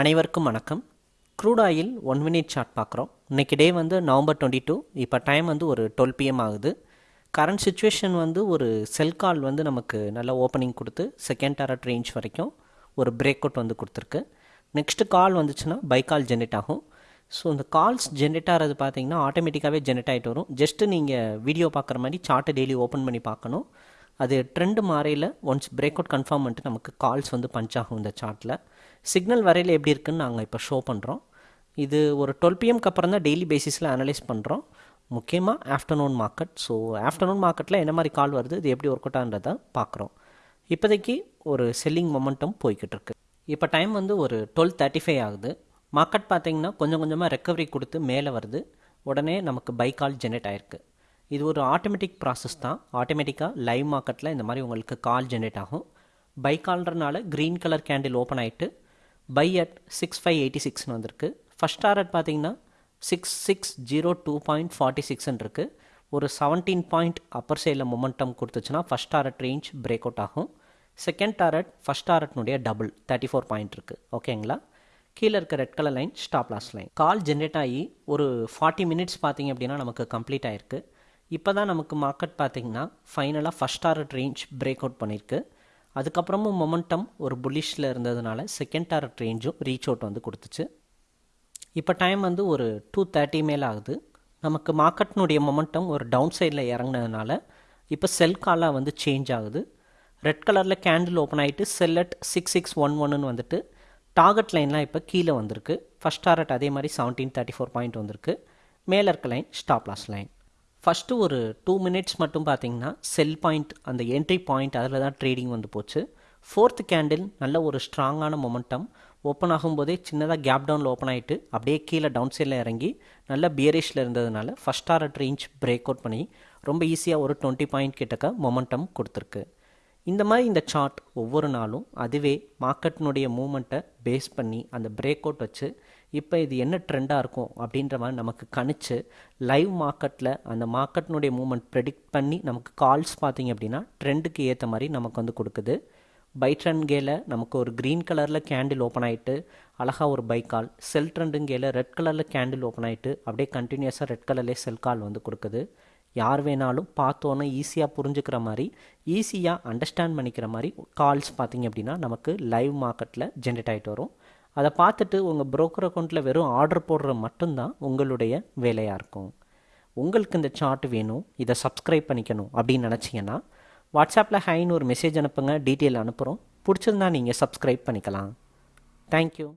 அனைவருக்கும் வணக்கம். Crude oil one minute chart பார்க்குறோம். இன்றைக்கி டே வந்து நவம்பர் டுவெண்ட்டி டூ இப்போ டைம் வந்து ஒரு டுவெல் பிஎம் ஆகுது. கரண்ட் சுச்சுவேஷன் வந்து ஒரு செல் கால் வந்து நமக்கு நல்ல ஓப்பனிங் கொடுத்து செகண்ட் டேரட் ரேஞ்ச் வரைக்கும் ஒரு பிரேக் அவுட் வந்து கொடுத்துருக்கு. நெக்ஸ்ட்டு கால் வந்துச்சுன்னா பை கால் ஜென்ரேட் ஆகும். ஸோ இந்த கால்ஸ் ஜென்ரேட் ஆகிறது பார்த்தீங்கன்னா ஆட்டோமேட்டிக்காகவே ஜென்ரேட் ஆகிட்டு வரும். ஜஸ்ட்டு நீங்கள் வீடியோ பார்க்குற மாதிரி சார்ட்டை டெய்லி ஓப்பன் பண்ணி பார்க்கணும். அது ட்ரெண்டு மாறையில் ஒன்ஸ் பிரேக் அவுட் கன்ஃபார்ம் பண்ணிட்டு நமக்கு கால்ஸ் வந்து பஞ்ச் ஆகும் இந்த சார்ட்டில் சிக்னல் வரையில் எப்படி இருக்குன்னு நாங்கள் இப்போ ஷோ பண்ணுறோம் இது ஒரு டுவெல் பிஎம்க்கு அப்புறம் தான் டெய்லி பேசிஸில் அனலைஸ் பண்ணுறோம் முக்கியமாக ஆஃப்டர்நூன் மார்க்கெட் ஸோ ஆஃப்டர்நூன் மார்க்கெட்டில் என்ன மாதிரி கால் வருது இது எப்படி ஒர்க் அவுட் பார்க்குறோம் இப்போதைக்கு ஒரு செல்லிங் மொமெண்டம் போய்கிட்டு இருக்கு. இப்போ டைம் வந்து ஒரு டுவெல் தேர்ட்டி ஃபைவ் ஆகுது. மார்க்கெட் பார்த்தீங்கன்னா கொஞ்சம் கொஞ்சமாக ரெக்கவரி கொடுத்து மேலே வருது. உடனே நமக்கு பை கால் ஜென்ரேட் ஆயிருக்கு. இது ஒரு ஆட்டோமேட்டிக் ப்ராசஸ் தான். ஆட்டோமேட்டிக்காக லைவ் மார்க்கெட்டில் இந்த மாதிரி உங்களுக்கு கால் ஜென்ரேட் ஆகும். பை கால்ன்றனால க்ரீன் கலர் கேண்டில் ஓப்பன் ஆகிட்டு buy at six five eighty சிக்ஸ்னு வந்திருக்கு. ஃபஸ்ட் டாரட் பார்த்தீங்கன்னா six six zero two point forty சிக்ஸ்ன்னு இருக்குது ஒரு செவன்டீன் பாயிண்ட் அப்பர் சைடில் momentum கொடுத்துச்சுன்னா first target range break out ஆகும் செகண்ட் டாரட் ஃபஸ்ட் டாரட்னுடைய டபுள் தேர்ட்டி ஃபோர் பாயிண்ட் இருக்குது ஓகேங்களா கீழே இருக்க red colour line stop loss line call generate ஆகி ஒரு ஃபார்ட்டி மினிட்ஸ் பார்த்தீங்க அப்படின்னா நமக்கு கம்ப்ளீட் ஆயிருக்கு. இப்போ தான் நமக்கு மார்க்கெட் பார்த்தீங்கன்னா ஃபைனலாக first target range break out பண்ணியிருக்கு அதுக்கப்புறமும் மொமெண்டம் ஒரு புல்லிஷில் இருந்ததுனால செகண்ட் டாரட் ரேஞ்சும் ரீச் அவுட் வந்து கொடுத்துச்சு. இப்போ டைம் வந்து ஒரு டூ தேர்ட்டி மேலே ஆகுது. நமக்கு மார்க்கெட்னுடைய மொமெண்டம் ஒரு டவுன் சைடில் இறங்கினதுனால இப்போ செல் காலாக வந்து சேஞ்ச் ஆகுது. ரெட் கலரில் கேண்டில் ஓப்பன் ஆகிட்டு sell at six six one ஒன்னு வந்துட்டு டார்கெட் லைன்லாம் இப்போ கீழே வந்திருக்கு. ஃபஸ்ட் டாரட் அதே மாதிரி செவன்டீன் தேர்ட்டி ஃபோர் பாயிண்ட் வந்திருக்கு. மேலே இருக்க line stop loss line first ஒரு டூ மினிட்ஸ் மட்டும் பார்த்தீங்கன்னா செல் பாயிண்ட் அந்த என்ட்ரி பாயிண்ட் அதில் தான் ட்ரேடிங் வந்து போச்சு. ஃபோர்த் கேண்டில் நல்ல ஒரு ஸ்ட்ராங்கான மொமெண்டம் ஓப்பன் ஆகும்போதே சின்னதாக கேப் டவுனில் ஓப்பன் ஆகிட்டு அப்படியே கீழே டவுன் சைடில் இறங்கி நல்ல பியரிஷில் இருந்ததுனால first target range break out பண்ணி ரொம்ப ஈஸியாக ஒரு டுவெண்ட்டி பாயிண்ட் கிட்டக்க மொமெண்டம் கொடுத்துருக்கு. இந்த மாதிரி இந்த சார்ட் ஒவ்வொரு நாளும் அதுவே மார்க்கெட்டினுடைய மூமெண்ட்டை பேஸ் பண்ணி அந்த பிரேக் அவுட் வச்சு இப்போ இது என்ன ட்ரெண்டாக இருக்கும் அப்படின்ற மாதிரி நமக்கு கணிச்சு லைவ் மார்க்கெட்டில் அந்த மார்க்கெட்டினுடைய மூமெண்ட் ப்ரெடிக்ட் பண்ணி நமக்கு கால்ஸ் பார்த்தீங்க அப்படின்னா ட்ரெண்டுக்கு ஏற்ற மாதிரி நமக்கு வந்து கொடுக்குது. பை ட்ரெண்ட்கேல நமக்கு ஒரு க்ரீன் கலரில் கேண்டில் ஓப்பன் ஆகிட்டு அழகாக ஒரு பை கால் செல் ட்ரெண்டுங்கேல ரெட் கலரில் கேண்டில் ஓப்பன் ஆகிட்டு அப்படியே கண்டினியூஸாக ரெட் கலர்லேயே செல் கால் வந்து கொடுக்குது. யார் வேணாலும் பார்த்தோன்னே ஈஸியாக புரிஞ்சுக்கிற மாதிரி ஈஸியாக அண்டர்ஸ்டாண்ட் பண்ணிக்கிற மாதிரி கால்ஸ் பார்த்தீங்க அப்படின்னா நமக்கு லைவ் மார்க்கெட்டில் ஜென்ரேட் ஆகிட்டு வரும். அதை பார்த்துட்டு உங்கள் ப்ரோக்கர் அக்கௌண்ட்டில் வெறும் ஆர்டர் போடுற மட்டும்தான் உங்களுடைய வேலையாக இருக்கும். உங்களுக்கு இந்த சார்ட் வேணும் இதை சப்ஸ்கிரைப் பண்ணிக்கணும் அப்படின்னு நினச்சிங்கன்னா வாட்ஸ்அப்பில் ஹைன்னு ஒரு மெசேஜ் அனுப்புங்க டீட்டெயில் அனுப்புகிறோம் பிடிச்சிருந்தா நீங்கள் சப்ஸ்கிரைப் பண்ணிக்கலாம். தேங்க்யூ